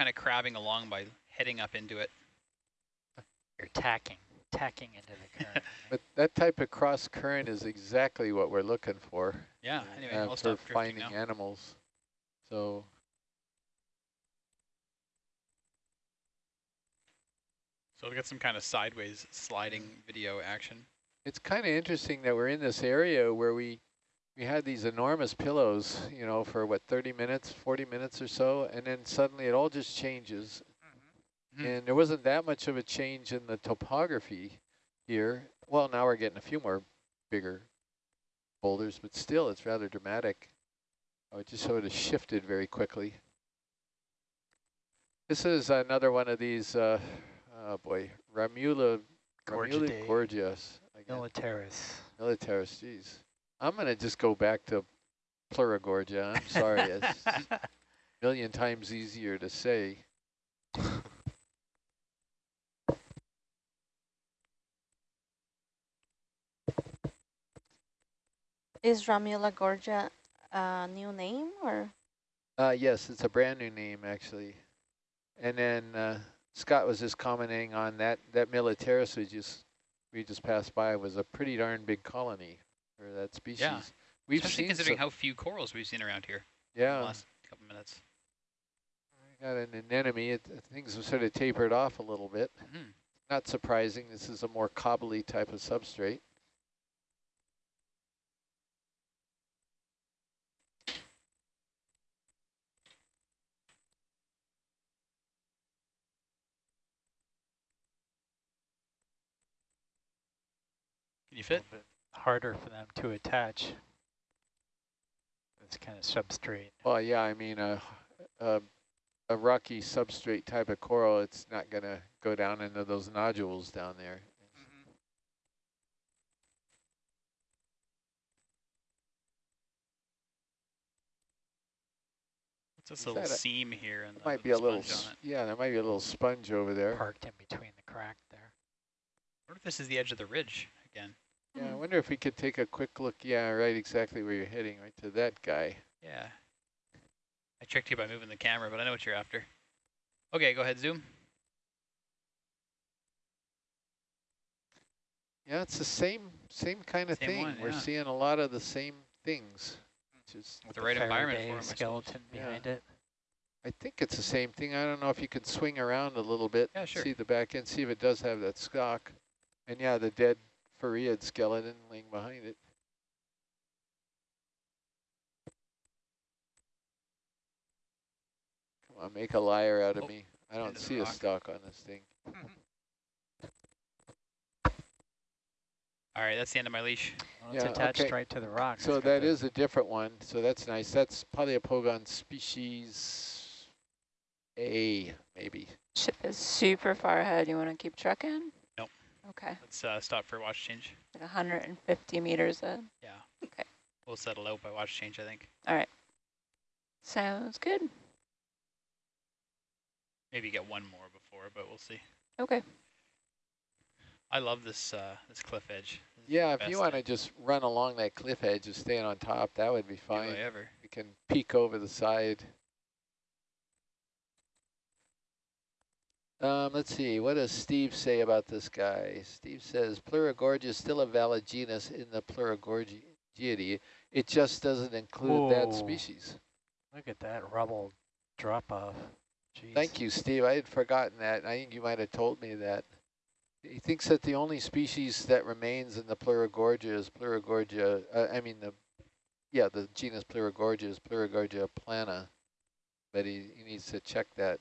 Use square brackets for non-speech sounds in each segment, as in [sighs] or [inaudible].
kind of crabbing along by heading up into it. You're tacking, tacking into the current. [laughs] But that type of cross current is exactly what we're looking for. Yeah, anyway, uh, I'll for stop finding now. animals. So So we'll get some kind of sideways sliding video action. it's kind of interesting that we're in this area where we we had these enormous pillows, you know, for what 30 minutes, 40 minutes or so, and then suddenly it all just changes. Mhm. And there wasn't that much of a change in the topography here. Well, now we're getting a few more bigger boulders, but still it's rather dramatic. Oh, it just sort of shifted very quickly. This is another one of these, uh, oh boy, Ramula, Ramula again. Militaris. Militaris, geez. I'm going to just go back to Pleurogorgia. I'm sorry. it's a [laughs] million times easier to say. Is Ramuligorgia a new name or? Uh, yes, it's a brand new name, actually. And then uh, Scott was just commenting on that, that Militaris we just, we just passed by was a pretty darn big colony for that species. Yeah. We've Especially seen considering some, how few corals we've seen around here in the yeah, last couple minutes. I got an anemone. It, things have sort of tapered off a little bit. Mhm. Not surprising. This is a more cobbly type of substrate. Can you fit? A little bit harder for them to attach. This kind of substrate. Well, yeah, I mean, a, a, a rocky substrate type of coral, it's not going to go down into those nodules down there. It's this Is little that a- seam here and might be a little, sponge s- on it. yeah, there might be a little sponge over there. Parked in between the crack there. What if this is the edge of the ridge again? Yeah, I mm-hmm. wonder if we could take a quick look. Yeah, right, exactly where you're heading, right to that guy. Yeah. I tricked you by moving the camera, but I know what you're after. Okay, go ahead, zoom. Yeah, it's the same same kind of Same thing. one, We're yeah. seeing a lot of the same things. Which is, With the right environment for Faraday it, skeleton Yeah. behind it. I think it's the same thing. I don't know if you could swing around a little bit, Yeah, sure. see the back end, see if it does have that stock. And yeah, the dead Farreid skeleton laying behind it. Come on, make a liar out of Oh, me. I don't into the see a stock on this thing. Mm-hmm. All right, that's the end of my leash. Well, it's attached okay. right to the rock. So It's got that the- is a different one. So that's nice. That's Poliopogon species A, maybe. Ship is super far ahead. You want to keep trucking? Nope. Okay. Let's uh, stop for watch change. Like 150 meters ahead. Yeah. Okay. We'll settle out by watch change, I think. All right. Sounds good. Maybe get one more before, but we'll see. Okay. I love this uh, this cliff edge. This Yeah, if you want to just run along that cliff edge and stay on top, that would be fine. I ever. We can peek over the side. Um, let's see, what does Steve say about this guy? Steve says Pleurogorgia is still a valid genus in the Pleurogorgiidae. It just doesn't include that species. Look at that rubble drop off. Jeez. Thank you, Steve. I had forgotten that. I think you might have told me that. He thinks that the only species that remains in the Pleurogorgia is Pleurogorgia, uh, I mean, the, yeah, the genus Pleurogorgia is Pleurogorgia plana, but he, he needs to check that.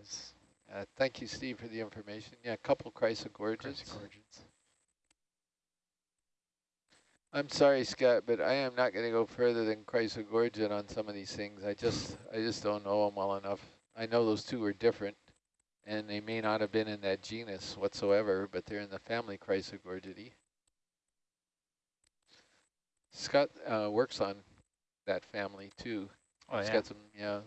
Is Uh, thank you, Steve, for the information. Yeah, a couple chrysogorgids. Chrysogorgids? I'm sorry, Scott, but I am not going to go further than chrysogorgid on some of these things. I just, I just don't know them well enough. I know those two are different, and they may not have been in that genus whatsoever, but they're in the family Chrysogorgidae. Scott uh, works on that family too. Oh, He's yeah. got some, yeah.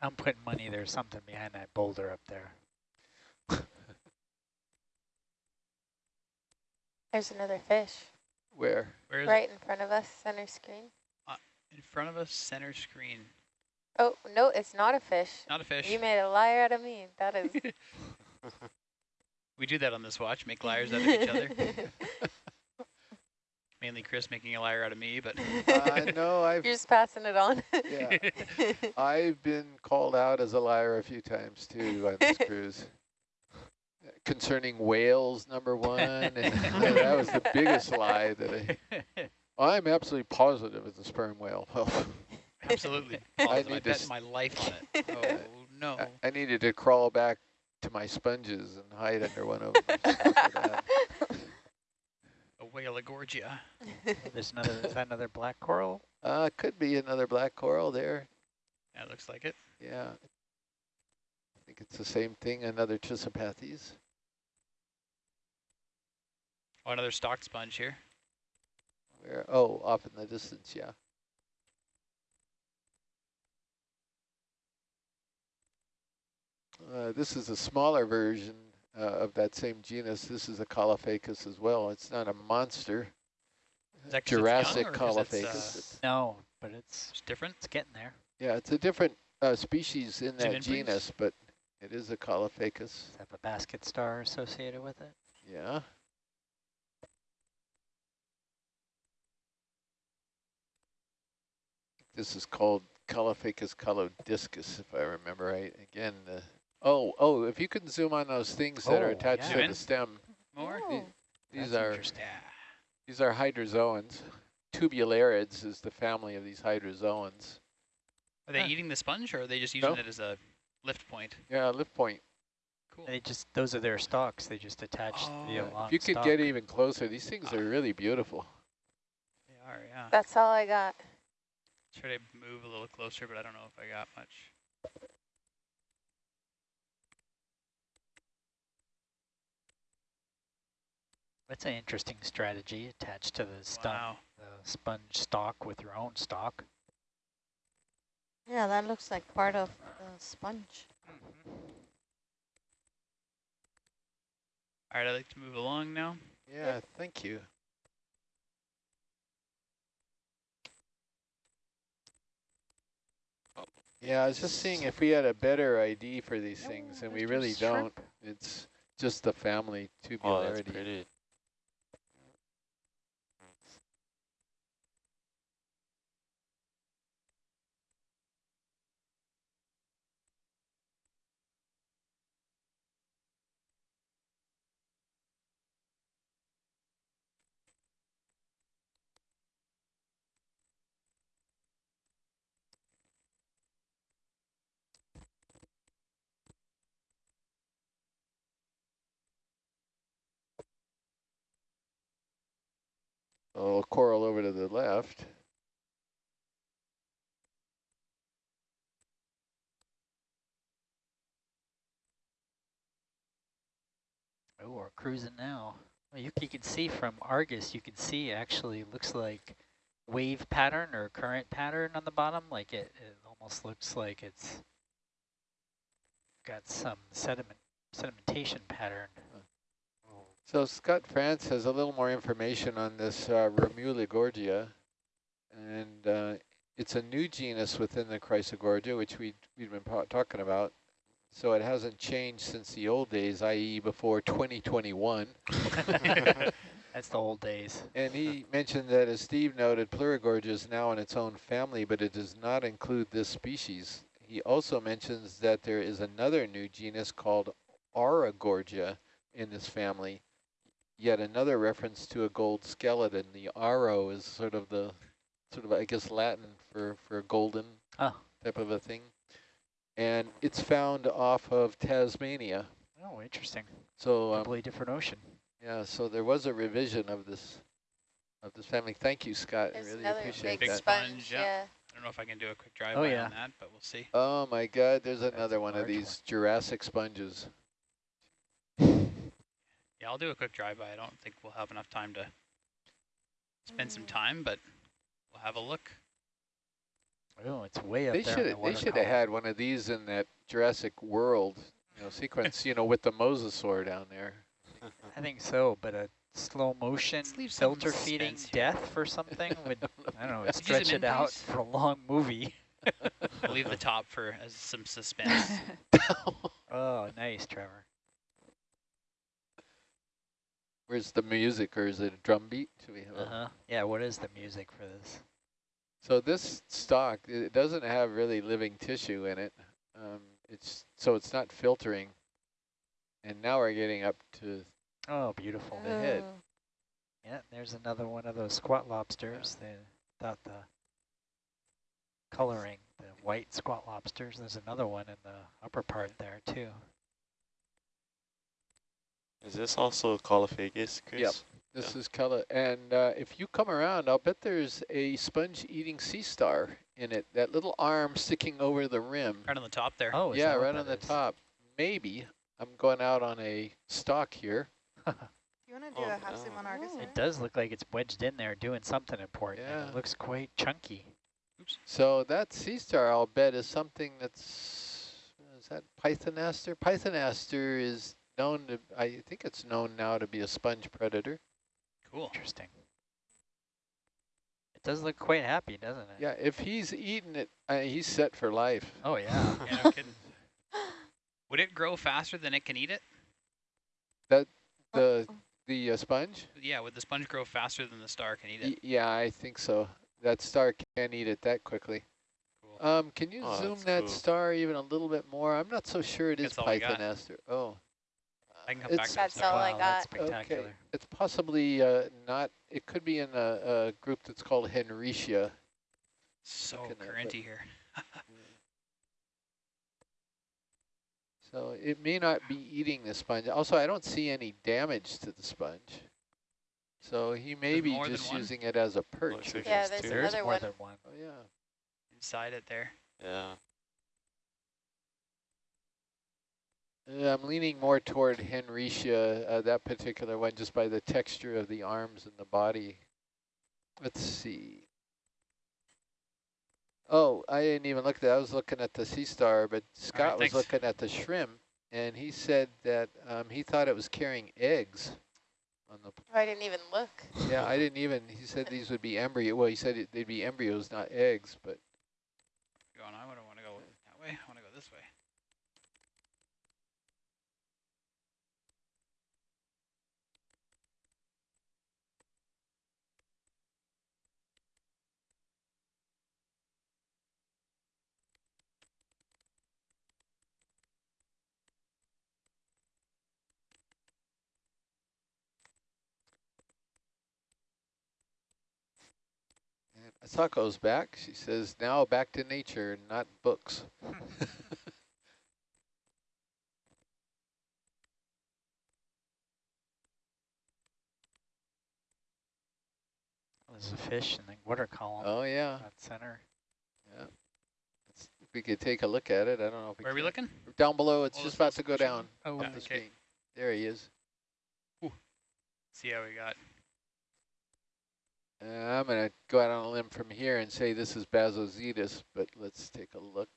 I'm putting money there's something behind that boulder up there. There's another fish Where? Where is right in front of us, center screen. it? In front of us, center screen. Oh, no, it's not a fish. Not a fish. You made a liar out of me. That is. [laughs] we do that on this watch, make liars out of each other. [laughs] Mainly Chris making a liar out of me, but [laughs] Uh, no, [laughs] I've, You're just passing it on. yeah, [laughs] I've been called out as a liar a few times too on this cruise. Concerning whales, number one, and that was the biggest lie that I, I'm absolutely positive it's a sperm whale. Absolutely. I positive. I, need to bet my life on it. Oh no. I, I needed to crawl back to my sponges and hide under one of them. After that. A whale. There's [laughs] another, is that another black coral? Uh, could be another black coral there. Yeah, looks like it. Yeah. I think it's the same thing, another Chrysopathes. Oh, another stock sponge here. Where, oh, off in the distance, yeah. Uh, this is a smaller version uh, of that same genus. This is a Caulophacus as well. It's not a monster. Is that 'cause it's young Jurassic or 'cause it's, uh, No, but it's, It's different. it's getting there. yeah, it's a different uh, species in Is that inbreeds? genus, but it is a Caulophacus. Does it have a basket star associated with it? Yeah. This is called Caulophacus calodiscus, if I remember right. Again, the oh oh, if you can zoom on those things that are Oh, attached yeah. to the stem, More. Oh. these That's are interesting. These are hydrozoans. Tubularids is the family of these hydrozoans. Are they Huh. eating the sponge, or are they just using No. it as a lift point? Yeah, lift point. Cool. They just, those are their stalks. They just attach Oh. the Yeah, long If you could stalk. get even closer, these things are really beautiful. They are, yeah. That's all I got. Try to move a little closer, but I don't know if I got much. That's an interesting strategy attached to the stump, Wow. the sponge stalk with your own stock. Yeah, that looks like part of the sponge. Mm-hmm. All right, I'd like to move along now. Yeah, thank you. Yeah, I was just seeing if we had a better ID for these things, and we really Shrimp. don't. It's just the family Tubulariidae. Oh, that's Tubulariidae. Pretty. little coral over to the left. Oh, we're cruising now. Well, you, you can see from Argus, you can see actually looks like wave pattern or current pattern on the bottom. Like it, it almost looks like it's got some sediment sedimentation pattern. So Scott France has a little more information on this uh, Gorgia, and uh, it's a new genus within the Chrysogorgia, which we we've been talking about. So it hasn't changed since the old days, i.e., before 2021. [laughs] That's the old days. And he mentioned that, as Steve noted, Pleurogorgia is now in its own family, but it does not include this species. He also mentions that there is another new genus called Aurogorgia in this family. Yet another reference to a gold skeleton. The Aro is sort of the, sort of I guess Latin for for golden Oh. type of a thing, and it's found off of Tasmania. Oh, interesting. So um, Completely different ocean. yeah, so there was a revision of this of this family. Thank you, Scott. I really appreciate big that. sponge, sponge. yeah. Yeah. I don't know if I can do a quick drive Oh, yeah. on that, but we'll see. Oh my God, there's another one of large one. these Jurassic sponges. Yeah, I'll do a quick drive by. I don't think we'll have enough time to spend some time, but we'll have a look. Oh, it's way up They there. should the they water should have had one of these in that Jurassic World, you know, sequence, you know, with the mosasaur down there. [laughs] I think so, but a slow motion Let's leave some filter feeding here. death for something [laughs] would, I don't know, Could stretch it out please? for a long movie. We'll [laughs] leave the top for as some suspense. Oh, nice, Trevor. Where's the music or is it a drum beat? Should we have Uh-huh. Yeah, what is the music for this? So this stock, it doesn't have really living tissue in it. Um, it's so it's not filtering. And now we're getting up to Oh, beautiful. the head. Yeah, there's another one of those squat lobsters. They thought the coloring, the white squat lobsters. There's another one in the upper part there too. Is this also Caulophacus, Chris? Yep. this is color. And uh, if you come around, I'll bet there's a sponge-eating sea star in it. That little arm sticking over the rim. right on the top there. Oh, yeah, right on the that is? top. Maybe. I'm going out on a stalk here. [laughs] You want to Oh, do a half no. zoom on Argus? Oh. It does look like it's wedged in there doing something important. Yeah. It looks quite chunky. So that sea star, I'll bet, is something that's, is that Pythonaster? Pythonaster is known to, I think it's known now to be a sponge predator. Cool. Interesting. It does look quite happy, doesn't it? Yeah, if he's eating it, uh, he's set for life. Oh, yeah. Yeah, no [laughs] kidding. Would it grow faster than it can eat it? That The the uh, sponge? Yeah, would the sponge grow faster than the star can eat Y it? yeah, I think so. That star can't eat it that quickly. Cool. Um, can you Oh, zoom that cool. star even a little bit more? I'm not so sure it is That's all we. Pythonaster. Oh. I can come It's- back to That's that. all I wow, that's got. spectacular. Okay, it's possibly uh, not, it could be in a, a group that's called Henricia. So looking currenty here. [laughs] So it may not be eating the sponge. Also, I don't see any damage to the sponge. So he may There's be just using it as a perch. Looks like Yeah, there's there's. There's another more one. than one. Oh, yeah. Inside it there. Yeah. Uh, I'm leaning more toward Henricia, uh, that particular one, just by the texture of the arms and the body. Let's see. Oh, I didn't even look at that. I was looking at the sea star, but Scott was looking at the shrimp, and he said that um, he thought it was carrying eggs on the I didn't even look. Yeah, I didn't even, he said these would be embryo, well, he said it, they'd be embryos, not eggs, but Going, I wouldn't want to go that way. I want to go this way. And Asako's back. She says, now back to nature, not books. There's a fish in the water column. Oh, yeah. That center. yeah. It's, if we could take a look at it, I don't know if we Where are we looking? Down below, it's Oh, just about to go down Oh, off Yeah, the okay. screen. There he is. See how we got. Uh, I'm going to go out on a limb from here and say this is Bassozetus, but let's take a look.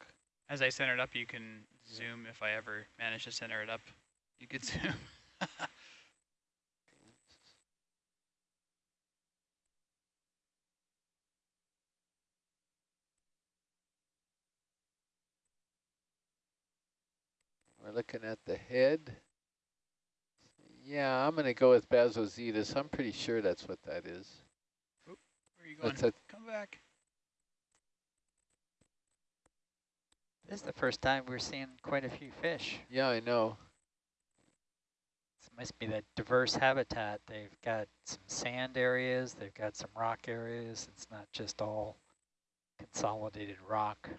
As I center it up, you can zoom if I ever manage to center it up. You could [laughs] zoom. We're looking at the head. Yeah, I'm going to go with Bassozetus. I'm pretty sure that's what that is. Where are you going? That's a Come back. This is the first time we're seeing quite a few fish. Yeah, I know. This must be that diverse habitat. They've got some sand areas, they've got some rock areas. It's not just all consolidated rock.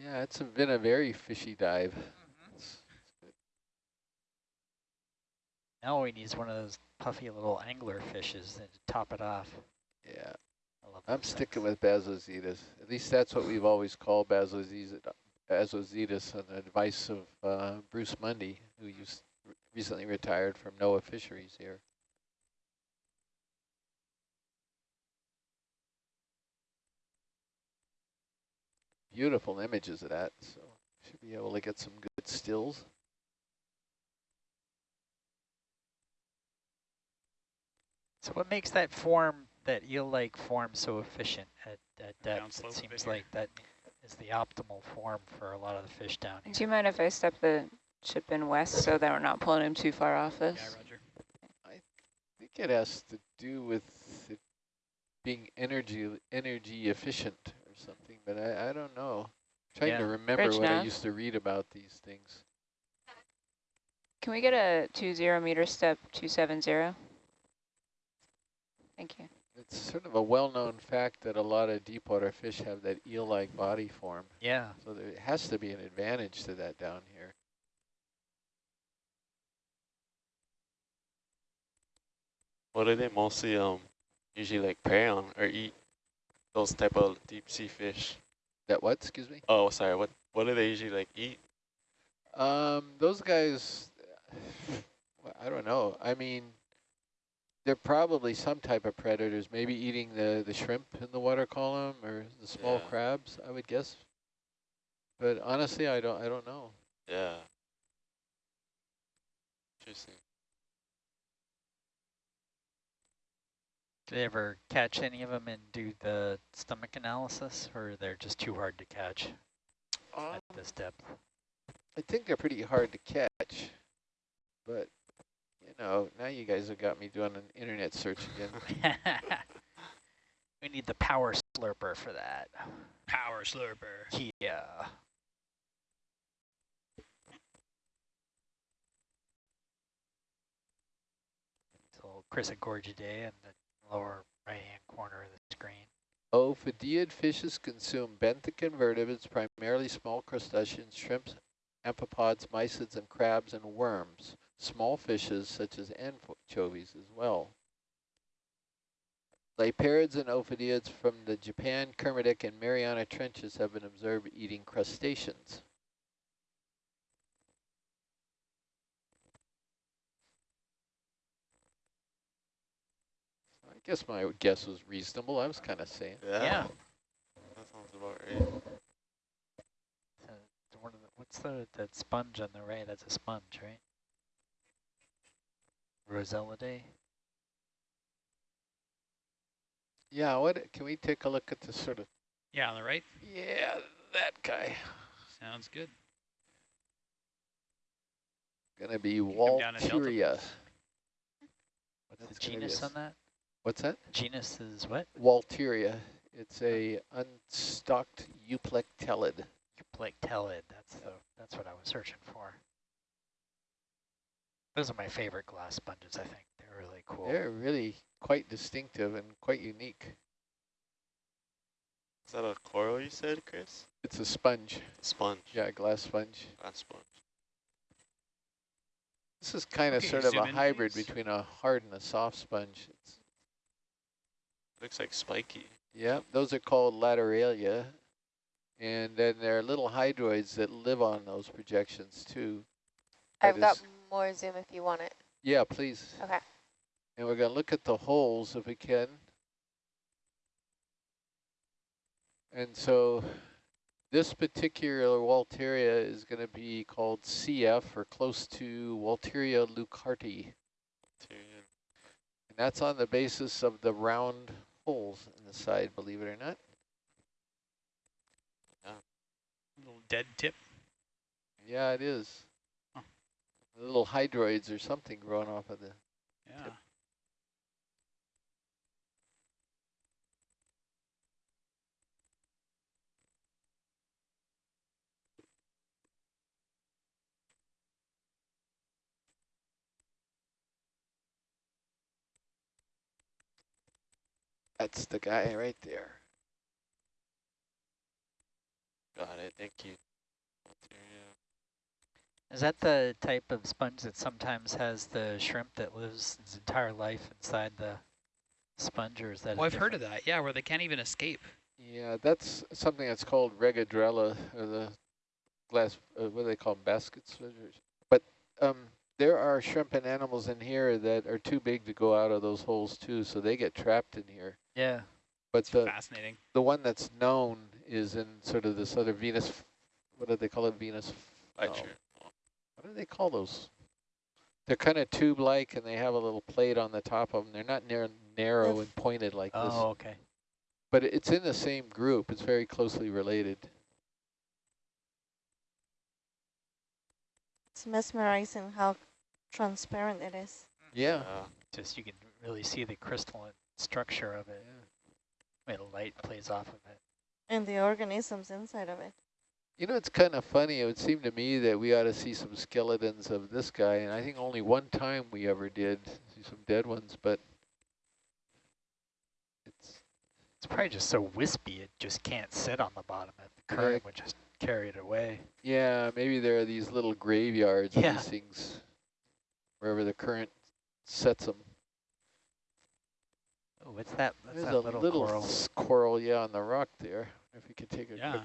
Yeah, it's a, been a very fishy dive. It's- Now we need one of those puffy little angler fishes to top it off. yeah, I love I'm sticking with Bassozetus. At least that's what we've always called Bassozetus, Bassozetus on the advice of uh, Bruce Mundy, who used, recently retired from NOAA Fisheries here. Beautiful images of that, so should be able to get some good stills. So what makes that form, that eel-like form so efficient at, at depth? It seems like that is the optimal form for a lot of the fish down here. Do you mind if I step the chip in west so that we're not pulling him too far off Yeah. Roger. I think it has to do with it being energy energy efficient or something, but I, I don't know. I'm trying Yeah. to remember Rich what I used to read about these things. Can we get a two zero meter step two seven zero? Thank you. It's sort of a well-known fact that a lot of deep water fish have that eel-like body form. Yeah, So there has to be an advantage to that down here. What do they mostly um usually like prey on or eat? Those type of deep sea fish. That what, excuse me? Oh, sorry. What what do they usually like eat? Um, those guys, [sighs] I don't know. I mean, they're probably some type of predators, maybe eating the, the shrimp in the water column or the small Yeah. crabs, I would guess. But honestly, I don't, I don't know. Yeah. Interesting. do they ever catch any of them and do the stomach analysis, or they're just too hard to catch Um, at this depth? I think they're pretty hard to catch, but you know, now you guys have got me doing an internet search again. [laughs] we need the power slurper for that. Power slurper. Yeah. It's a little Chrysogorgiidae in the lower right-hand corner of the screen. Ophidiid fishes consume benthic invertebrates, primarily small crustaceans, shrimps, amphipods, mysids, and crabs and worms. Small fishes such as anchovies as well. Liparids and ophidiids from the Japan, Kermadec, and Mariana Trenches have been observed eating crustaceans. I guess my guess was reasonable. I was kind of saying. Yeah. Yeah. That sounds about right. So the one of the, what's the that sponge on the right? That's a sponge, right? Rossellidae. Yeah, what can we take a look at the sort of Yeah, on the right. yeah, that guy. Sounds good. Gonna be come down and delta. Walteria. What's the genus on that? What's that? Genus is what? Walteria. It's a unstocked euplectellid. Euplectellid. That's the that's what I was searching for. Those are my favorite glass sponges. I think they're really cool. They're really quite distinctive and quite unique. Is that a coral you said, Chris? It's a sponge. Sponge. Yeah, a glass sponge. Not sponge. This is kind of Okay, sort of a hybrid please. between a hard and a soft sponge. It's, Looks like spiky. yeah, those are called lateralia. And then there are little hydroids that live on those projections too. I've got is- more zoom if you want it. Yeah, please. Okay. And we're going to look at the holes if we can. And so this particular Walteria is going to be called CF or close to Walteria leuckarti. Tyrion. And that's on the basis of the round holes in the side, believe it or not. Yeah. Little dead tip. Yeah, it is. Huh. Little hydroids or something growing off of the Yeah. That's the guy right there. Got it. Thank you. Tyrion. Is that the type of sponge that sometimes has the shrimp that lives its entire life inside the sponge, or is that? a Oh, I've heard of that. Yeah, where they can't even escape. Yeah, that's something that's called regadrella, or the glass, uh, what do they call 'em, Basket What is- But um, there are shrimp and animals in here that are too big to go out of those holes too, so they get trapped in here. Yeah. But the, Fascinating. the one that's known is in sort of this other Venus, what do they call it, Venus? Light oh, shirt. do they call those? They're kind of tube-like and they have a little plate on the top of them. They're not near, narrow and pointed like this, Oh, okay. but it's in the same group. It's very closely related. It's mesmerizing how transparent it is. Yeah. Uh, Just you can really see the crystalline structure of it. When the light plays off of it. And the organisms inside of it. You know, it's kind of funny. It would seem to me that we ought to see some skeletons of this guy, and I think only one time we ever did see some dead ones, but it's It's probably just so wispy it just can't sit on the bottom. If the current would just carry it away. yeah, maybe there are these little graveyards Yeah. of these things wherever the current sets them. Oh, what's that? That's There's that a little, little coral. coral, yeah, on the rock there. If you could take a Yeah. quick.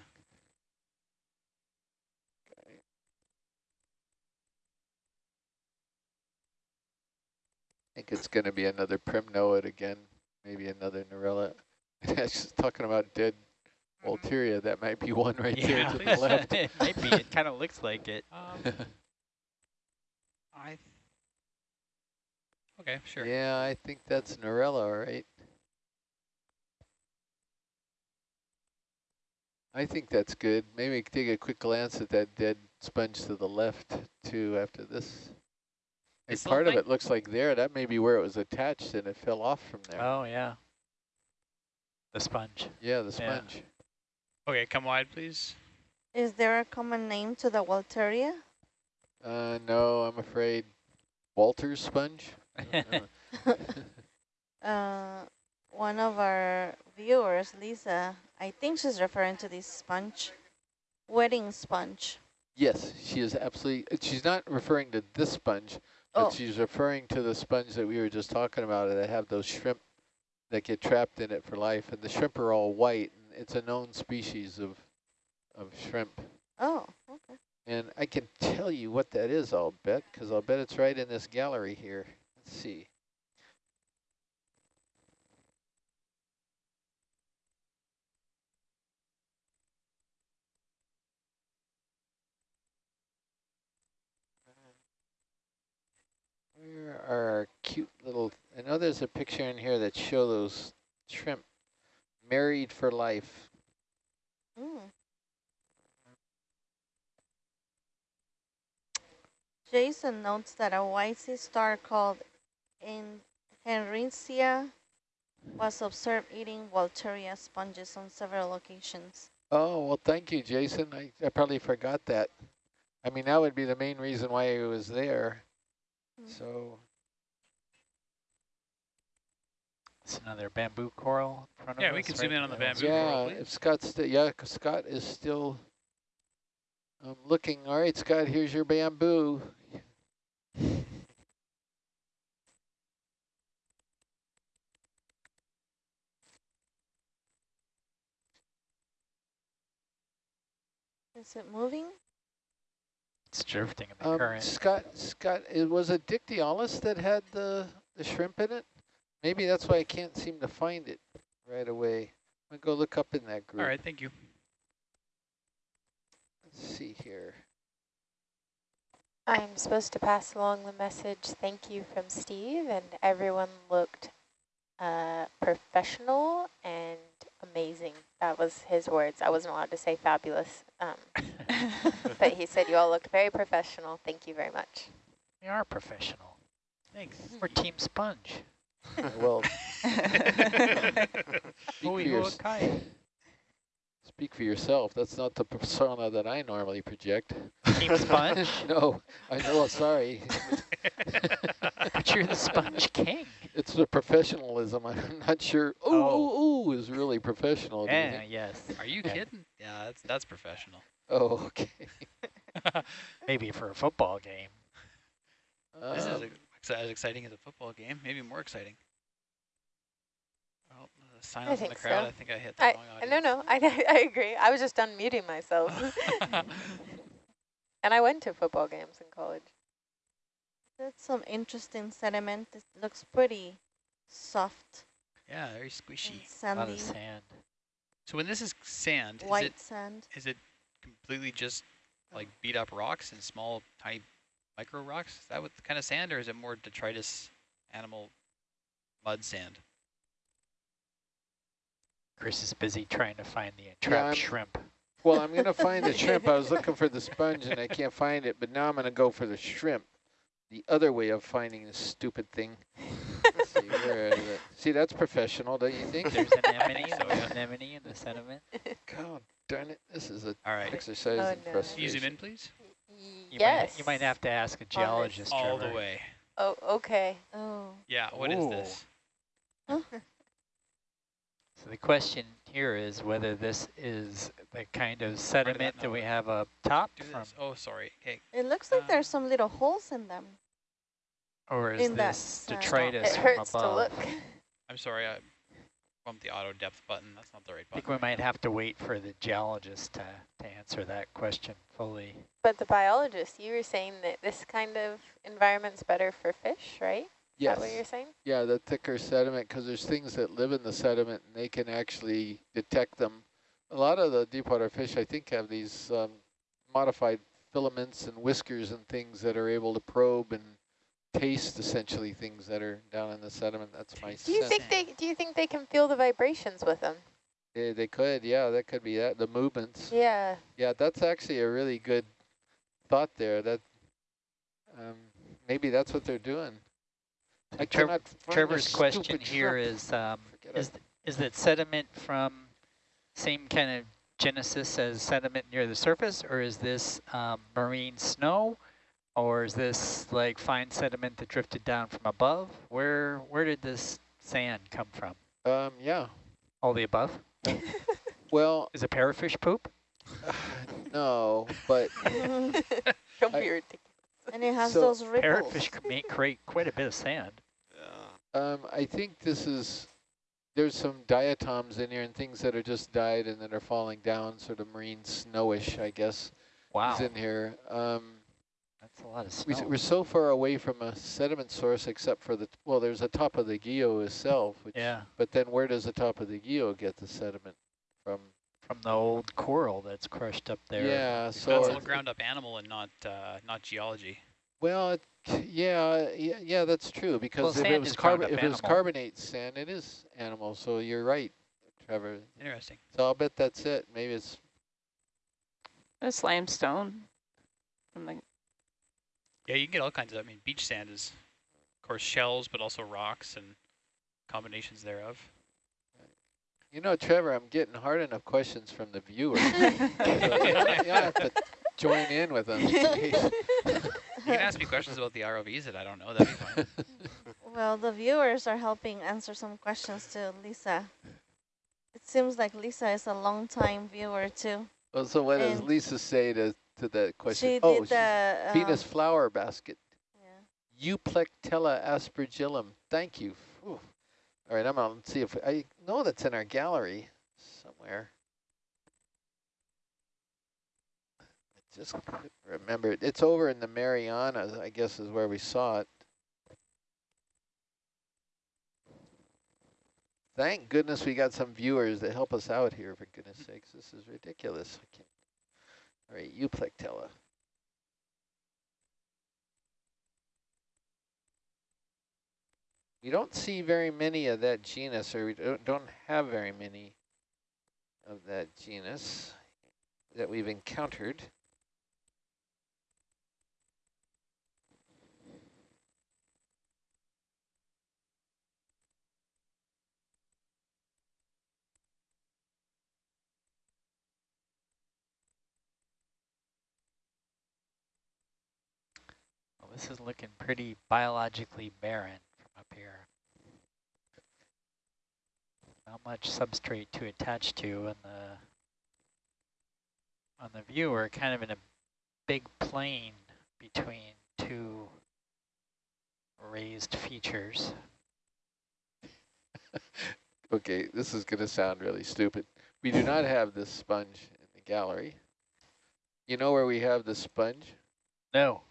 Think it's going to be another primnoid again, maybe another Narella. [laughs] Just talking about dead Walteria, that might be one right there to the [laughs] left. it might be. It kind of looks like it. Um, [laughs] I. Okay, sure. Yeah, I think that's Narella, all right. I think that's good. Maybe take a quick glance at that dead sponge to the left too after this. And Is part of it looks like there, that may be where it was attached and it fell off from there. Oh, yeah. The sponge. yeah, the yeah. sponge. Okay, come wide, please. Is there a common name to the Walteria? Uh, no, I'm afraid Walter's sponge. I don't know. [laughs] [laughs] Uh, one of our viewers, Lisa, I think she's referring to this sponge, wedding sponge. yes, she is absolutely, she's not referring to this sponge, Oh. but Oh. she's referring to the sponge that we were just talking about that have those shrimp that get trapped in it for life. And the shrimp are all white. And it's a known species of, of shrimp. Oh, okay. And I can tell you what that is, I'll bet, because I'll bet it's right in this gallery here. Let's see. Where are our cute little, I know there's a picture in here that show those shrimp married for life. Mm. Jason notes that a white sea star called in Henricia was observed eating Walteria sponges on several occasions. Oh, well, thank you, Jason. I, I probably forgot that. I mean, that would be the main reason why he was there. Mm. So, It's another bamboo coral in front of Yeah, we can right zoom in on the there. bamboo. coral, yeah, please. if Scott's still, yeah, 'cause Scott is still um, looking. All right, Scott, here's your bamboo. Is it moving? It's drifting in the Um, current. Scott, Scott, it was a Dictyolis that had the, the shrimp in it? Maybe that's why I can't seem to find it right away. I'm going to go look up in that group. All right, thank you. Let's see here. I'm supposed to pass along the message, thank you from Steve, and everyone looked uh, professional and amazing. That was his words. I wasn't allowed to say fabulous, um, [laughs] but he said you all looked very professional. Thank you very much. we are professional. Thanks. We're Team Sponge. [laughs] Well, [laughs] speak, for your, speak for yourself. That's not the persona that I normally project. Team Sponge? [laughs] no, I know, sorry. but you're the Sponge King. it's the professionalism. I'm not sure. Ooh, Oh. ooh, ooh is really professional. Yeah, think? yes. Are you kidding? Yeah, that's that's professional. Oh, okay. Maybe for a football game. This is Um, ex- as exciting as a football game, maybe more exciting. Well, the I silence in the crowd. so. I think I hit the I, wrong audience. no, no, I, [laughs] I agree. I was just unmuting myself. [laughs] [laughs] and I went to football games in college. That's some interesting sediment. It looks pretty soft yeah, very and squishy. A lot of sand. So when this is sand, is white it sand. is it completely just oh. like beat up rocks and small tiny micro rocks? Is that what kind of sand, or is it more detritus animal mud sand? Chris is busy trying to find the I'm- entrapped shrimp. Well, I'm gonna find the shrimp. I was [laughs] looking for the sponge and I can't find it, but now I'm gonna go for the shrimp. The other way of finding this stupid thing. Let's see, where is it? See, that's professional, don't you think? There's an anemone, [laughs] so, yeah. an anemone in the sediment. God darn it, this is an All right. exercise Oh, in no. Can you zoom frustration. in, please? You yes. Might, you might have to ask a geologist, All Trevor. the way. Oh, okay. Oh. Yeah, What is Ooh. this? So the question here is whether this is the kind of sediment that we have up top Do from, this. Oh, sorry. Okay. It looks like Um, there's some little holes in them. or is in that this sand. detritus It hurts to look. I'm sorry. I bumped the auto depth button. That's not the right button. I think we might have to wait for the geologist to, to answer that question fully. But the biologist, you were saying that this kind of environment's better for fish, right? Is Yes, that what you're saying? yeah, the thicker sediment, because there's things that live in the sediment and they can actually detect them. A lot of the deep water fish, I think, have these um, modified filaments and whiskers and things that are able to probe and taste essentially things that are down in the sediment. That's my Do you sense. think they do you think they can feel the vibrations with them? Eh, they could, yeah, that could be that. The movements. Yeah. Yeah, that's actually a really good thought there. That um, maybe that's what they're doing. I Trev- cannot Trevor's question stupid here shrimp. is, um, Forget is, that sediment from same kind of genesis as sediment near the surface, or is this um, marine snow, or is this like fine sediment that drifted down from above? Where where did this sand come from? Um, yeah. All the above? [laughs] Well, Is it parrotfish poop? [sighs] no, but [laughs] Don't be ridiculous. And it has So, those ripples. Parrotfish can create quite a bit of sand. Yeah. um, I think this is. There's some diatoms in here and things that are just died and that are falling down, sort of marine snowish, I guess, Wow, is in here. Um, that's a lot of we, snow. we're so far away from a sediment source, except for the well, there's the top of the geo itself, which yeah, But then where does the top of the geo get the sediment from? from the old coral that's crushed up there. Yeah, That's so, all ground up animal and not uh, not geology. well, it, yeah, yeah, yeah, that's true, because Well, if it was is carb if it was carbonate sand, it is animal, so you're right, Trevor. Interesting. So I'll bet that's it. Maybe it's, That's limestone. From the Yeah, you can get all kinds of. I mean, beach sand is, of course, shells, but also rocks and combinations thereof. you know, Trevor, I'm getting hard enough questions from the viewers. [laughs] so you, you have to join in with them. You can ask me questions about the ROVs that I don't know. That'd be fine. [laughs] Well, the viewers are helping answer some questions to Lisa. It seems like Lisa is a long time viewer too. well, so what does Lisa say to, to that question? She oh, did the um, Venus flower basket. yeah. Euplectella aspergillum. Thank you. All right, I'm going to see if I know that's in our gallery somewhere. I just couldn't remember. it. It's over in the Marianas, I guess, is where we saw it. Thank goodness we got some viewers to help us out here, for goodness sakes. This is ridiculous. I can't. All right, you Euplectella. We don't see very many of that genus, or we don't, don't have very many of that genus that we've encountered. This is looking pretty biologically barren from up here. Not much substrate to attach to on the on the view. We're kind of in a big plain between two raised features. [laughs] Okay, this is going to sound really stupid. We do not have this sponge in the gallery. You know where we have the sponge? No.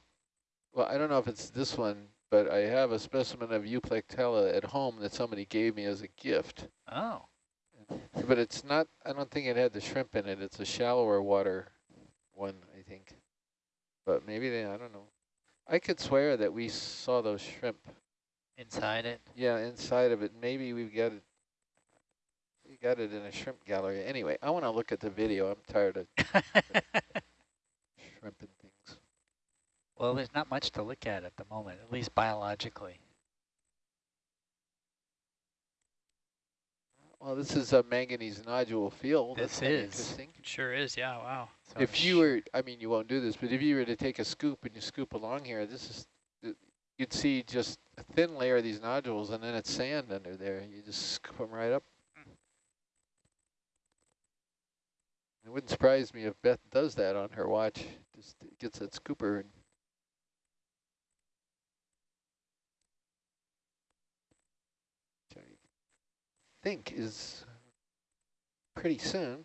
Well, I don't know if it's this one, but I have a specimen of Euplectella at home that somebody gave me as a gift. Oh. But it's not, I don't think it had the shrimp in it. It's a shallower water one, I think. But maybe they, I don't know. I could swear that we saw those shrimp. Inside it. Yeah, inside of it. Maybe we've got it. We got it in a shrimp gallery. Anyway, I want to look at the video. I'm tired of [laughs] shrimp and things. Well, there's not much to look at at the moment, at least biologically. Well, this is a manganese nodule field. This That's kinda is. interesting. It sure is. Yeah. Wow. So if you were, I mean, you won't do this, but if you were to take a scoop and you scoop along here, this is, you'd see just a thin layer of these nodules and then it's sand under there. You just scoop them right up. It wouldn't surprise me if Beth does that on her watch, just gets that scooper and which I think is pretty soon.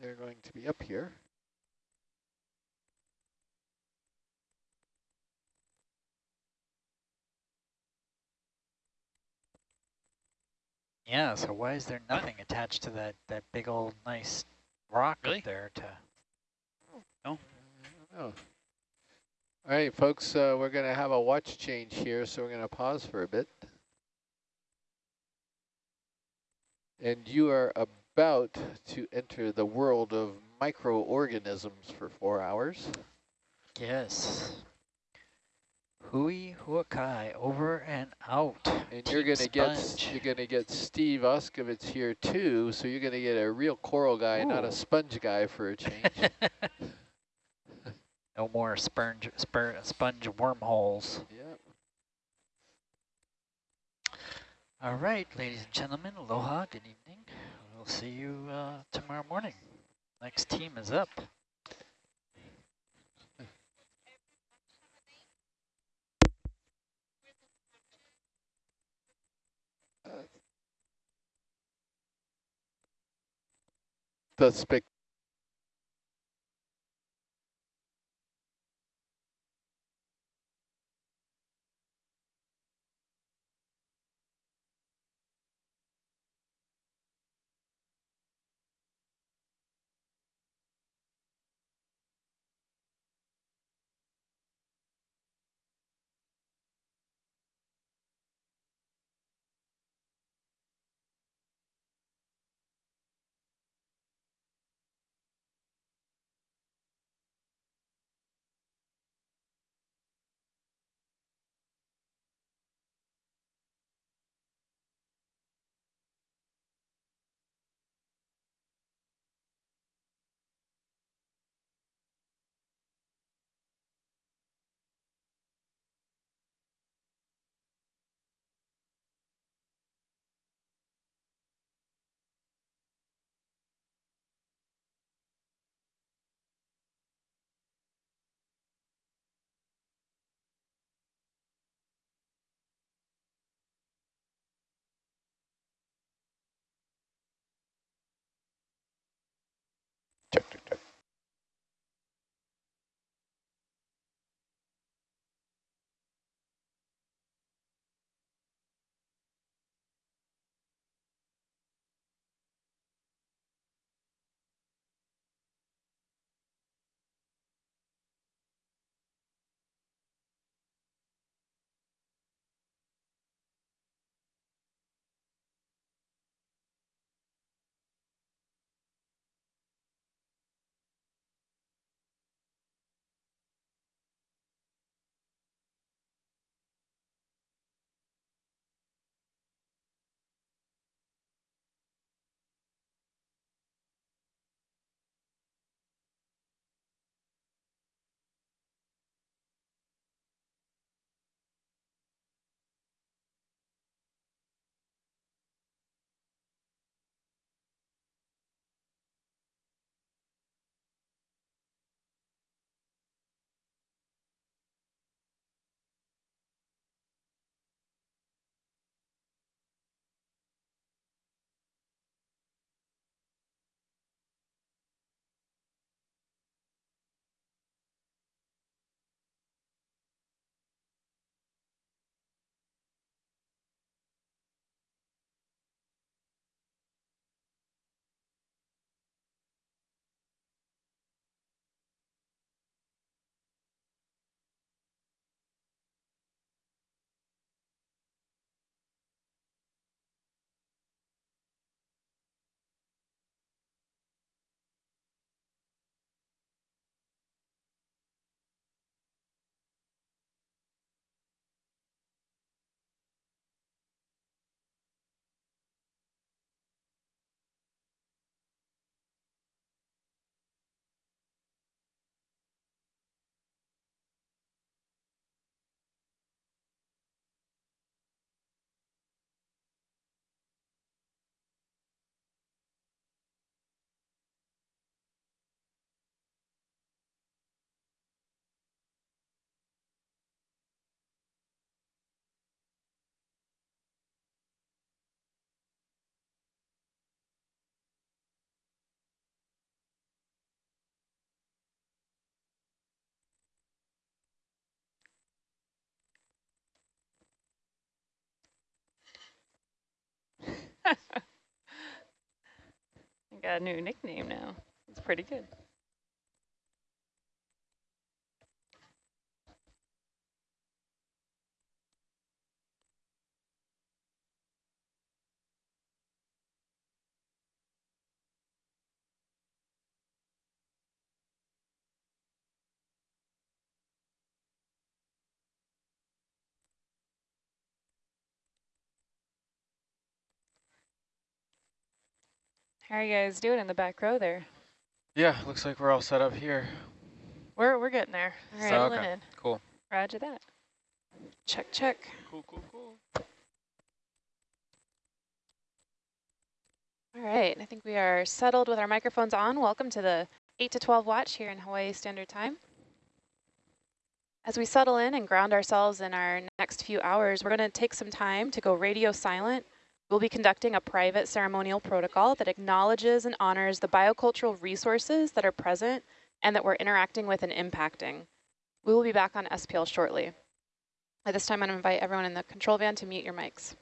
They're going to be up here. yeah, so why is there nothing attached to that, that big old nice rock Really? up there to Oh. Mm, All right, folks, uh, we're going to have a watch change here, so we're going to pause for a bit. And you are about to enter the world of microorganisms for four hours. Yes. Hui huakai, over and out. And you're going to get you're going to get Steve Auscavitch here too, so you're going to get a real coral guy, not a sponge guy for a change. [laughs] no more sponge, spur, sponge wormholes. yeah. All right, ladies and gentlemen, aloha, good evening. We'll see you uh, tomorrow morning. Next team is up. [laughs] The spec Got a new nickname now. It's pretty good. How are you guys doing in the back row there? Yeah, looks like we're all set up here. We're we're getting there. All right. Settling Okay. Cool. Roger that. Check check. Cool, cool, cool. All right, I think we are settled with our microphones on. Welcome to the 8 to 12 watch here in Hawaii Standard Time. As we settle in and ground ourselves in our next few hours, we're going to take some time to go radio silent. We'll be conducting a private ceremonial protocol that acknowledges and honors the biocultural resources that are present and that we're interacting with and impacting. We will be back on SPL shortly. At this time, I'm going to invite everyone in the control van to mute your mics.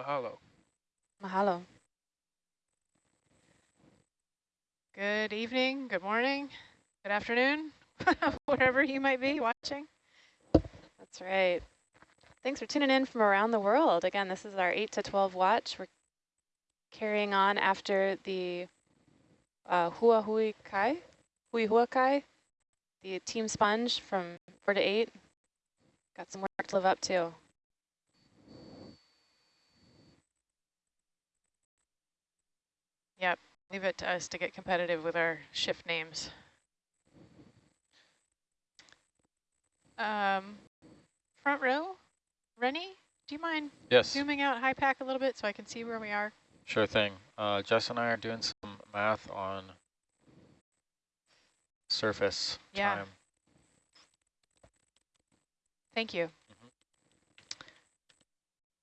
Mahalo. Mahalo. Good evening, good morning, good afternoon, [laughs] wherever you might be watching. That's right. Thanks for tuning in from around the world. Again, this is our 8 to 12 watch. We're carrying on after the uh, Kai, Hui Hua Kai, the team sponge from 4 to 8. Got some work to live up to. Yep, leave it to us to get competitive with our shift names. Um, front row, Rennie, do you mind Yes, zooming out Hypack a little bit so I can see where we are? sure thing. Uh, Jess and I are doing some math on surface Yeah. time. Thank you. Mhm.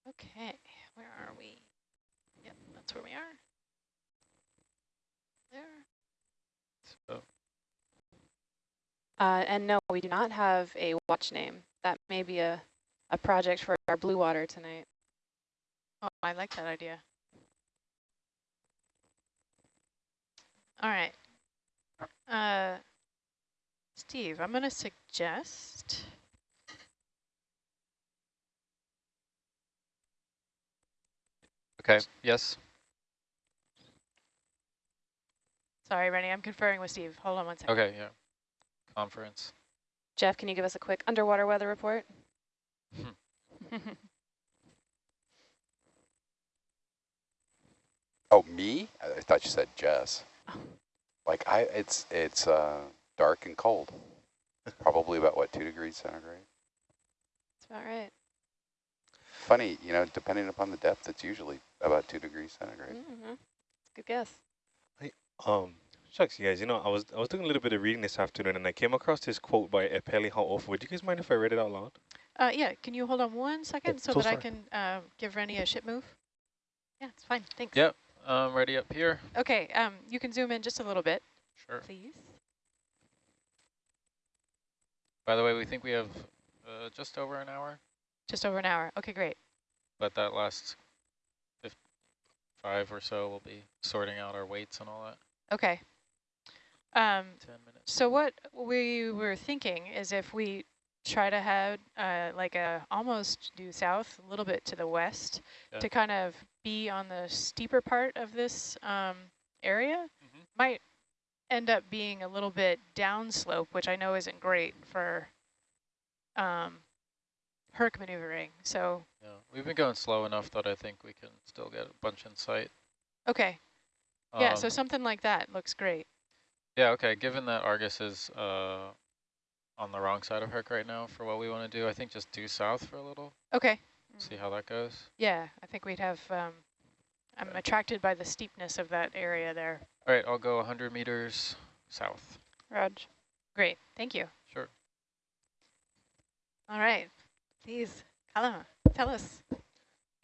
Okay, where are we? Yep, that's where we are. There. So, Uh, and no, we do not have a watch name. That may be a, a project for our blue water tonight. Oh, I like that idea. All right. Uh, Steve, I'm going to suggest okay, yes. Sorry, Rennie, I'm conferring with Steve. Hold on one second. Okay, yeah. Conference. Jeff, can you give us a quick underwater weather report? [laughs] Oh, me? I I thought you said Jess. Oh. Like I, it's it's uh, dark and cold. Probably about what two degrees centigrade. That's about right. Funny, you know, depending upon the depth, it's usually about two degrees centigrade. Mm -hmm. Good guess. Um, shucks, you guys. You know, I was I was doing a little bit of reading this afternoon, and I came across this quote by Epeli Hau'ofa. Would you guys mind if I read it out loud? Uh, yeah, can you hold on one second Oh, so, so that I can uh, give Rennie a ship move? Yeah, it's fine. Thanks. Yep, um, ready up here. Okay, um, you can zoom in just a little bit, Sure. please. By the way, we think we have uh, just over an hour, Just over an hour. Okay, great. but that last five or so we'll be sorting out our weights and all that. Okay. Um, 10 minutes. so what we were thinking is if we try to head uh, like a almost due south, a little bit to the west, Yeah. to kind of be on the steeper part of this um, area, Mhm. might end up being a little bit downslope, which I know isn't great for um, Herc maneuvering. So, Yeah, we've been going slow enough that I think we can still get a bunch in sight. okay. yeah, so Um, something like that looks great. Yeah, okay, given that Argus is uh, on the wrong side of Herc right now for what we want to do, I think just due south for a little, Okay. see how that goes. Yeah, I think we'd have, um, I'm attracted by the steepness of that area there. All right, I'll go 100 meters south. Raj. Great, thank you. Sure. All right, please, Kalama, tell us.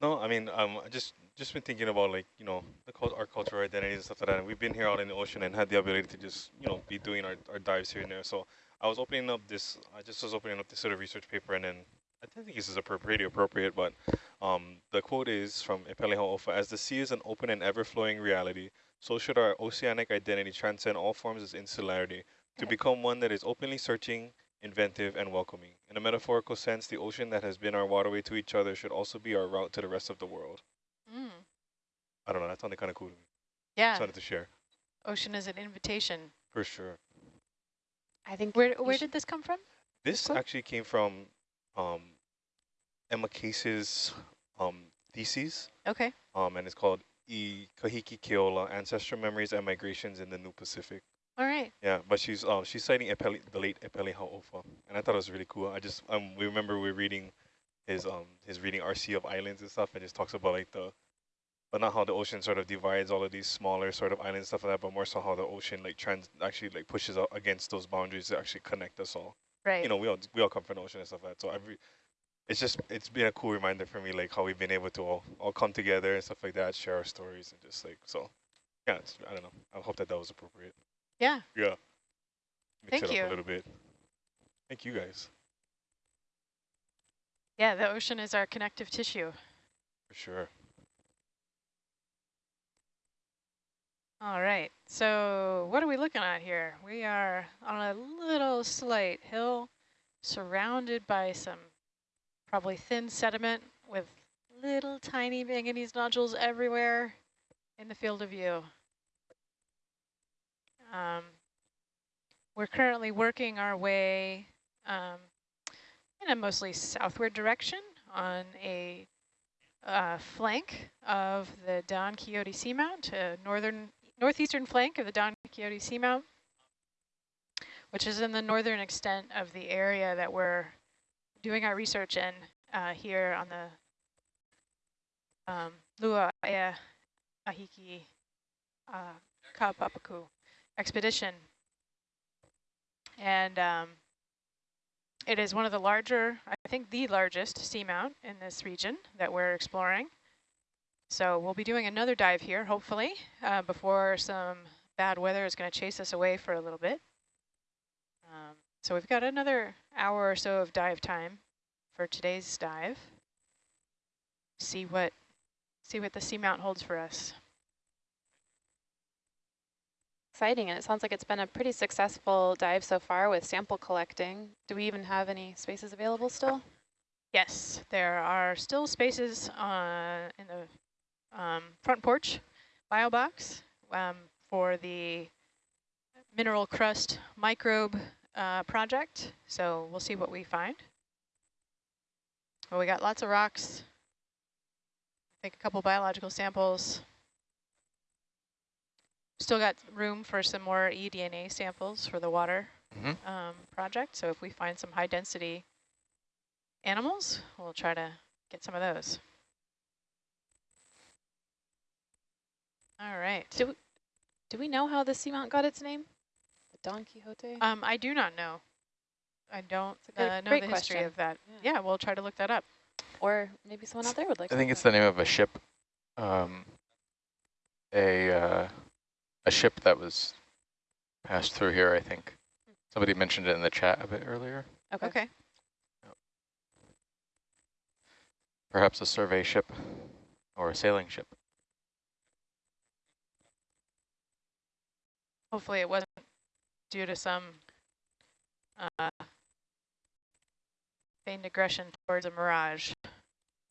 No, I mean, um, I just just been thinking about like you know the our cultural identity and stuff like that. And we've been here out in the ocean and had the ability to just you know be doing our, our dives here and there. So I was opening up this. I just was opening up this sort of research paper, and then I don't think this is pretty appropriate, but um, the quote is from Epeli Hau'ofa, as the sea is an open and ever-flowing reality, so should our oceanic identity transcend all forms of insularity to become one that is openly searching, inventive, and welcoming. In a metaphorical sense, the ocean that has been our waterway to each other should also be our route to the rest of the world. Mm. I don't know, that sounded kind of cool to me. Yeah, Just wanted to share. ocean is an invitation. For sure. I think Where, where did this come from? This quote? actually came from um, Emma Case's um, thesis, Okay, um, and it's called E Kahiki Keola, Ancestral Memories and Migrations in the New Pacific. all right. Yeah, but she's um, she's citing Epeli, the late Epeli Hau'ofa, and I thought it was really cool. I just um, we remember we were reading his um his reading Our Sea of Islands and stuff, and just talks about like the, but not how the ocean sort of divides all of these smaller sort of islands stuff like that, but more so how the ocean like trans actually like pushes out against those boundaries to actually connect us all. Right. You know, we all we all come from the ocean and stuff like that. So every, it's just it's been a cool reminder for me like how we've been able to all all come together and stuff like that, share our stories and just like so. Yeah, it's, I don't know. I hope that that was appropriate. yeah, Yeah. Mix Thank it up you. a little bit. Thank you guys, yeah, the ocean is our connective tissue. for sure. All right, so what are we looking at here? We are on a little slight hill surrounded by some probably thin sediment with little tiny manganese nodules everywhere in the field of view. Um, we're currently working our way um, in a mostly southward direction on a uh, flank of the Don Quixote Seamount, a northern northeastern flank of the Don Quixote Seamount, which is in the northern extent of the area that we're doing our research in uh, here on the um, Lua Ea Ahiki uh, Kapapaku expedition. And um, it is one of the larger, I think the largest seamount in this region that we're exploring. So we'll be doing another dive here, hopefully, uh, before some bad weather is going to chase us away for a little bit. Um, so we've got another hour or so of dive time for today's dive. See what see what the seamount holds for us. Exciting, and it sounds like it's been a pretty successful dive so far with sample collecting. Do we even have any spaces available still? Yes, there are still spaces uh, in the um, front porch bio box um, for the mineral crust microbe uh, project. So we'll see what we find. Well, we got lots of rocks. I think a couple biological samples. Still got room for some more eDNA samples for the water Mhm. um, project. So if we find some high density animals, we'll try to get some of those. All right. Do we, do we know how the seamount got its name? The Don Quixote? Um, I do not know. I don't It's a good- uh, know the history question. of that. Yeah. Yeah, we'll try to look that up. or maybe someone out there would like to. I think it's that the name of a ship, um, a uh, a ship that was passed through here. I think somebody mentioned it in the chat a bit earlier. Okay. Okay. Perhaps a survey ship or a sailing ship. Hopefully it wasn't due to some uh, feigned aggression towards a mirage.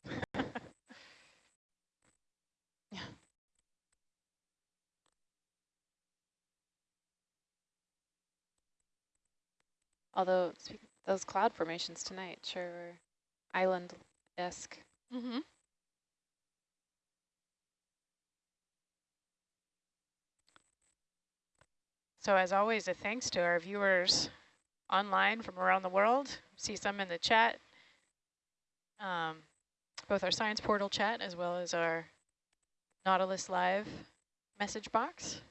[laughs] Although those cloud formations tonight sure were island-esque. Mm-hmm. So as always, a thanks to our viewers online from around the world. See some in the chat, um, both our Science Portal chat as well as our Nautilus Live message box.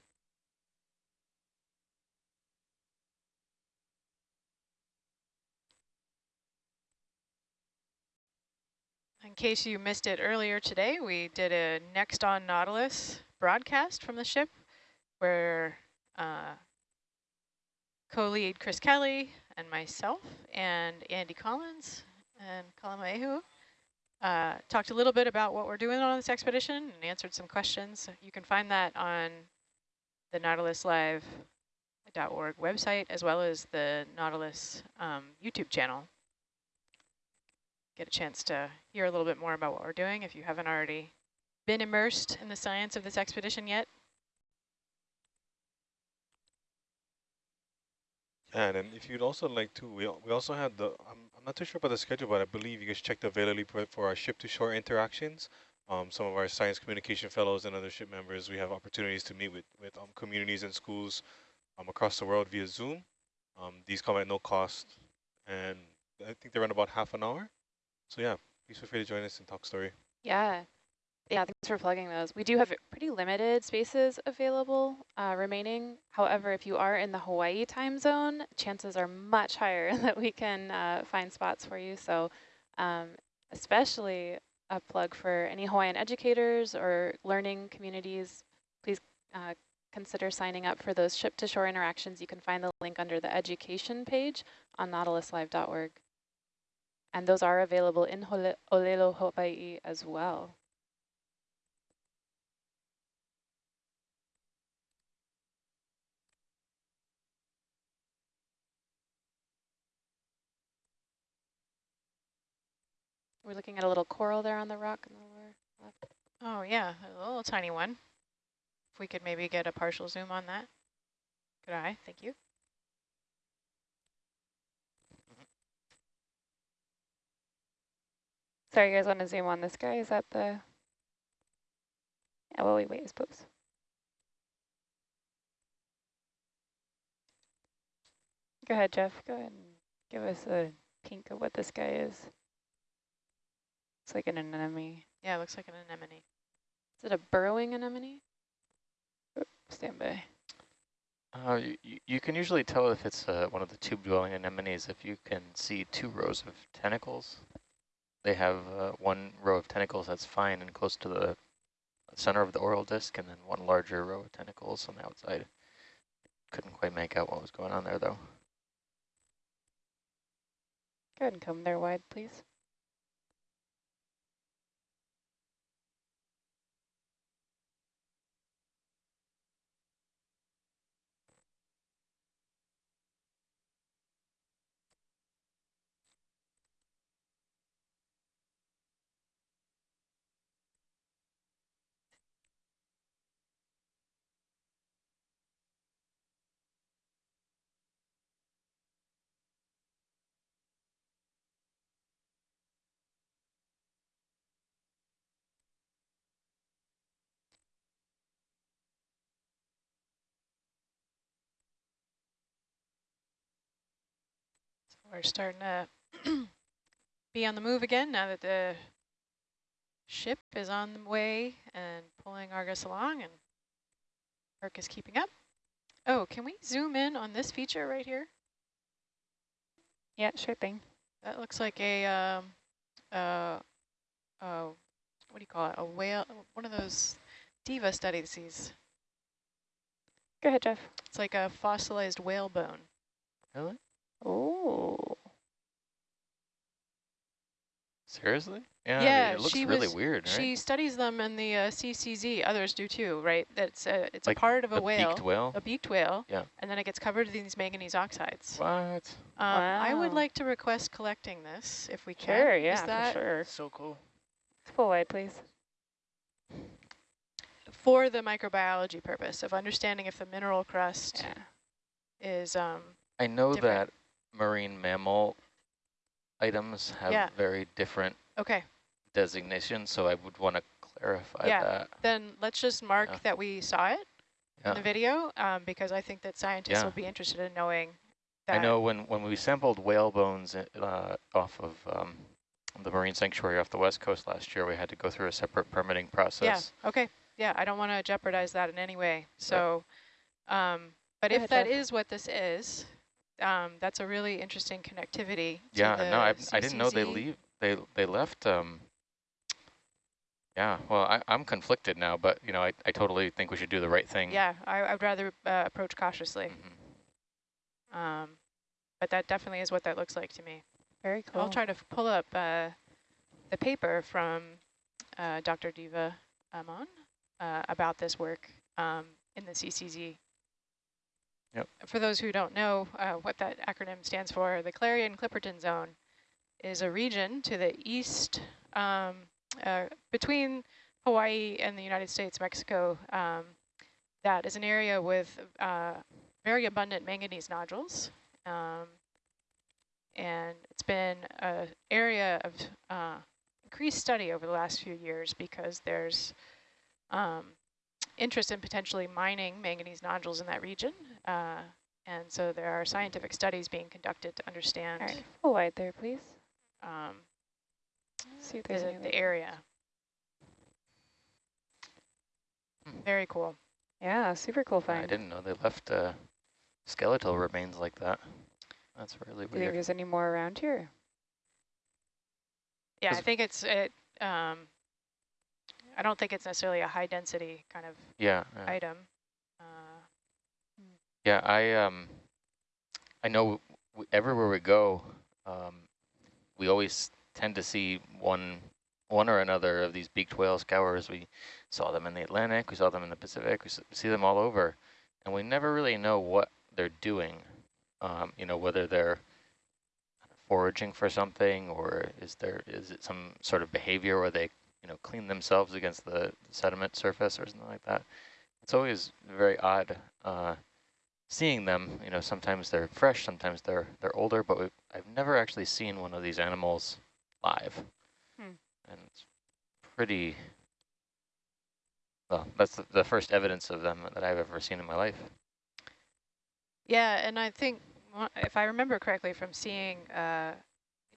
In case you missed it earlier today, we did a Next on Nautilus broadcast from the ship where uh, co-lead Chris Kelley and myself and Andy Collins and Kalamaehu uh, talked a little bit about what we're doing on this expedition and answered some questions. You can find that on the nautiluslive.org website as well as the Nautilus um, YouTube channel. Get a chance to hear a little bit more about what we're doing if you haven't already been immersed in the science of this expedition yet. And then if you'd also like to, we, we also have the, I'm, I'm not too sure about the schedule, but I believe you guys checked the availability for our ship-to-shore interactions. Um, some of our science communication fellows and other ship members, we have opportunities to meet with, with um, communities and schools um, across the world via Zoom. Um, these come at no cost, and I think they run about half an hour. So yeah, please feel free to join us and talk story. Yeah, yeah, thanks for plugging those. We do have pretty limited spaces available uh, remaining. However, if you are in the Hawaii time zone, chances are much higher [laughs] that we can uh, find spots for you. So um, especially a plug for any Hawaiian educators or learning communities, please uh, consider signing up for those ship-to-shore interactions. You can find the link under the education page on nautiluslive.org. And those are available in Olelo, Hawaii as well. We're looking at a little coral there on the rock in the lower left. Oh yeah, a little tiny one. If we could maybe get a partial zoom on that. Good eye, thank you. Sorry, you guys want to zoom on this guy? Is that the... Yeah, well, we wait, I suppose. Go ahead, Jeff. Go ahead and give us a peek of what this guy is. It's like an anemone. Yeah, it looks like an anemone. Is it a burrowing anemone? stand by. Uh, you, you can usually tell if it's uh, one of the tube-dwelling anemones if you can see two rows of tentacles. They have uh, one row of tentacles that's fine and close to the center of the oral disc, and then one larger row of tentacles on the outside. Couldn't quite make out what was going on there, though. Go ahead and come there wide, please. We're starting to [clears throat] be on the move again now that the ship is on the way and pulling Argus along and Herc is keeping up. Oh, can we zoom in on this feature right here? Yeah, sure thing. That looks like a, um, uh, uh, what do you call it? A whale, one of those Diva studies. Go ahead, Jeff. It's like a fossilized whale bone. Really? Oh. Seriously? Yeah, yeah it looks she really was, weird, right? She studies them in the uh, CCZ. Others do too, right? That's a, it's like a part of a, a whale, beaked whale? a beaked whale. Yeah. And then it gets covered in these manganese oxides. What? Um, I would like to request collecting this if we can. Sure, Is yeah, that for sure. So cool. Full wide, please. for the microbiology purpose of understanding if the mineral crust Yeah. is um, I know different. that marine mammal items have Yeah. very different okay. designations, so I would want to clarify Yeah. that. Then let's just mark Yeah. that we saw it. in the video um, because I think that scientists Yeah. will be interested in knowing that. I know when, when we sampled whale bones uh, off of um, the marine sanctuary off the west coast last year, we had to go through a separate permitting process. Yeah, okay. Yeah, I don't want to jeopardize that in any way. So, um, but Go if ahead, that Jeff. is what this is, um, that's a really interesting connectivity to Yeah, the no, I, I didn't know they leave. They they left. Um, yeah, well, I, I'm conflicted now, but you know, I, I totally think we should do the right thing. Yeah, I, I would rather uh, approach cautiously. Mhm. Um, but that definitely is what that looks like to me. Very cool. I'll try to f- pull up uh, the paper from uh, Dr. Diva Amon uh, about this work um, in the CCZ. Yep. For those who don't know uh, what that acronym stands for, the Clarion-Clipperton Zone is a region to the east um, uh, between Hawaii and the United States, Mexico, um, that is an area with uh, very abundant manganese nodules. Um, and it's been an area of uh, increased study over the last few years because there's um, interest in potentially mining manganese nodules in that region. Uh, and so there are scientific studies being conducted to understand All right, full wide there, please. um, See if the, there's any the area. Very cool. Yeah, super cool find. I didn't know they left uh, skeletal remains like that. That's really Do you think weird. there's any more around here? Yeah, I think it's it. Um, I don't think it's necessarily a high density kind of Yeah. yeah. item. Yeah, I um, I know everywhere we go, um, we always tend to see one, one or another of these beaked whale scours. We saw them in the Atlantic, we saw them in the Pacific, we see them all over, and we never really know what they're doing. Um, you know, whether they're foraging for something, or is there is it some sort of behavior where they, you know, clean themselves against the sediment surface or something like that. It's always very odd. Uh, seeing them, you know, sometimes they're fresh, sometimes they're they're older, but we've, I've never actually seen one of these animals live. Hmm. And it's pretty, well, that's the, the first evidence of them that I've ever seen in my life. yeah, and I think if I remember correctly from seeing uh,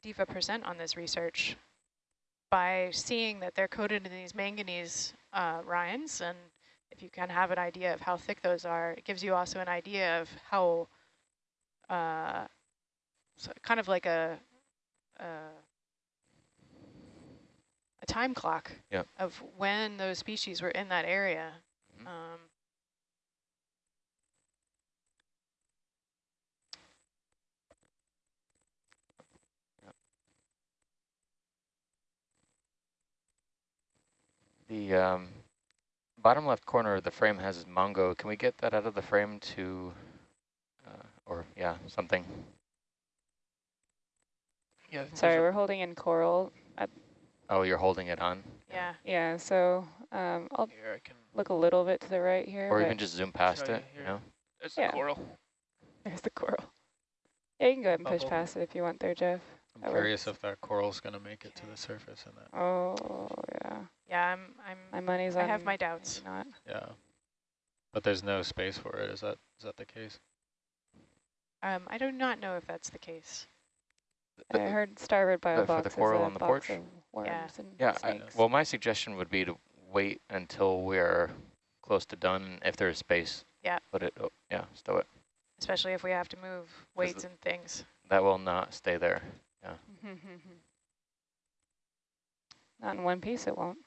Diva present on this research, by seeing that they're coated in these manganese uh, rinds, and if you can have an idea of how thick those are, it gives you also an idea of how, uh, so kind of like a, a, a time clock Yep. of when those species were in that area. Mhm. Um, The um, bottom left corner of the frame has Mongo. Can we get that out of the frame to, uh, or yeah, something? Yeah, Sorry, we're holding in coral. Oh, you're holding it on? yeah. Yeah, so um, I'll here I can. look a little bit to the right here. Or but even just zoom past show you it, you know? There's Yeah. the coral. There's the coral. Yeah, you can go ahead and push past it if you want there, Jeff. I'm That curious works. if that coral's going to make it to the surface In that. Oh, yeah. Yeah, I'm, I'm, My money's I on have my doubts. Not. Yeah. But there's no space for it. Is that is that the case? Um, I do not know if that's the case. I heard starboard bio Uh, for box the is coral a on the box porch? of worms Yeah. and Yeah, I, well, my suggestion would be to wait until we're close to done. If there's space, Yeah. put it, oh, yeah, stow it. Especially if we have to move weights and things. That will not stay there. Yeah. [laughs] Not in one piece, it won't.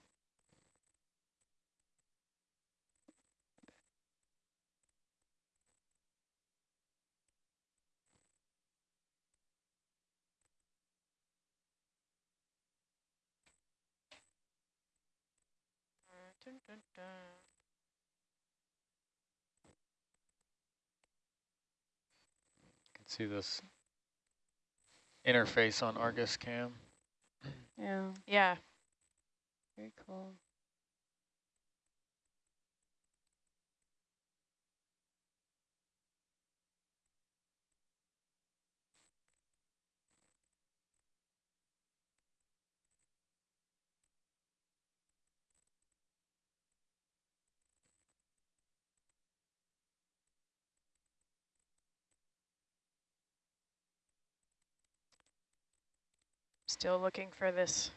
Can see this interface on Argus Cam. Yeah, Yeah, very cool. Still looking for this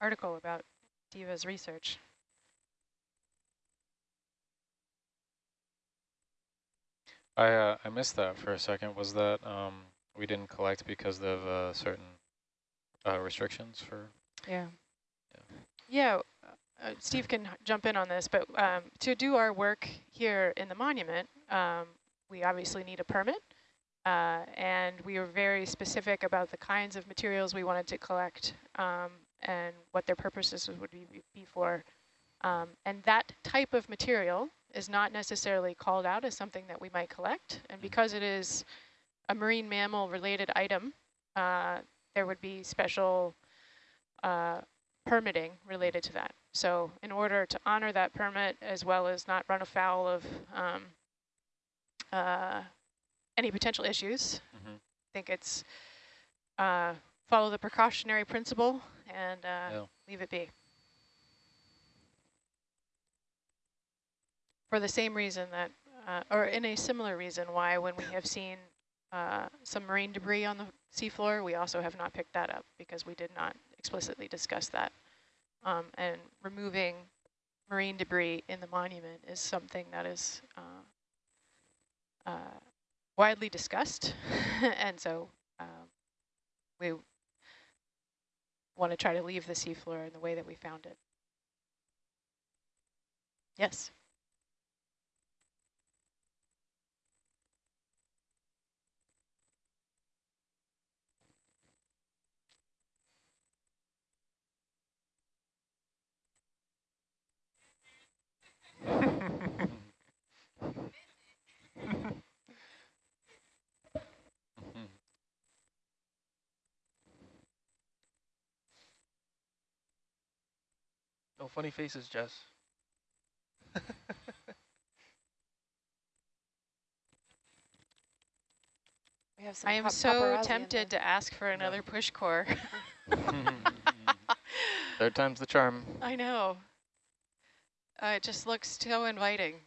article about Diva's research. I uh, I missed that for a second. Was that um, we didn't collect because of uh, certain uh, restrictions for? Yeah. Yeah, uh, Steve can jump in on this, but um, to do our work here in the monument, um, we obviously need a permit. Uh, and we were very specific about the kinds of materials we wanted to collect um, and what their purposes would be, be for. Um, and that type of material is not necessarily called out as something that we might collect. And because it is a marine mammal related item, uh, there would be special uh, permitting related to that. So in order to honor that permit as well as not run afoul of um, uh, any potential issues, Mhm. I think it's uh, follow the precautionary principle and uh, Yeah. leave it be. For the same reason that, uh, or in a similar reason why when we have seen uh, some marine debris on the seafloor, we also have not picked that up because we did not explicitly discuss that. Um, and removing marine debris in the monument is something that is uh, uh, widely discussed. [laughs] and so um, we want to try to leave the seafloor in the way that we found it. Yes. [laughs] No funny faces, Jess. [laughs] We have some I am so tempted to ask for another push core. [laughs] [laughs] Third time's the charm. I know. Uh, it just looks so inviting.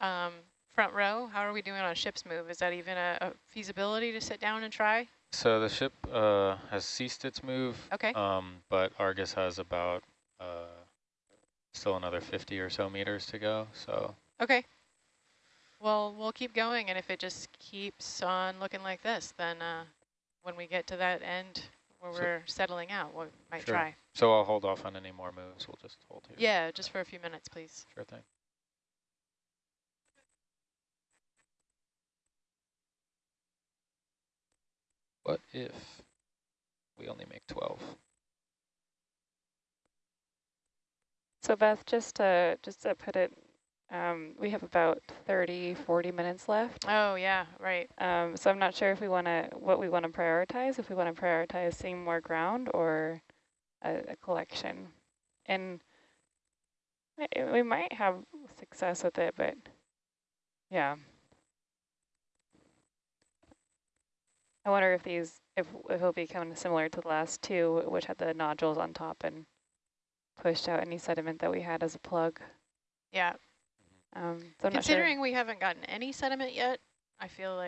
Um, front row, how are we doing on ship's move? Is that even a, a feasibility to sit down and try? So the ship uh, has ceased its move. Okay. Um, but Argus has about uh, still another 50 or so meters to go. So Okay. Well, we'll keep going, and if it just keeps on looking like this, then uh, when we get to that end where So- we're settling out, we might sure. try. So I'll hold off on any more moves. We'll just hold here. Yeah, just for a few minutes, please. Sure thing. What if we only make 12? So Beth, just to just to put it, um, we have about 30, 40 minutes left. Oh yeah, right. Um, so I'm not sure if we want to what we want to prioritize. If we want to prioritize seeing more ground or a, a collection, and i- we might have success with it, but yeah. I wonder if these if, if it'll be kind of similar to the last two, which had the nodules on top and pushed out any sediment that we had as a plug. Yeah. Um, so I'm sure. Considering we haven't gotten any sediment yet, I feel like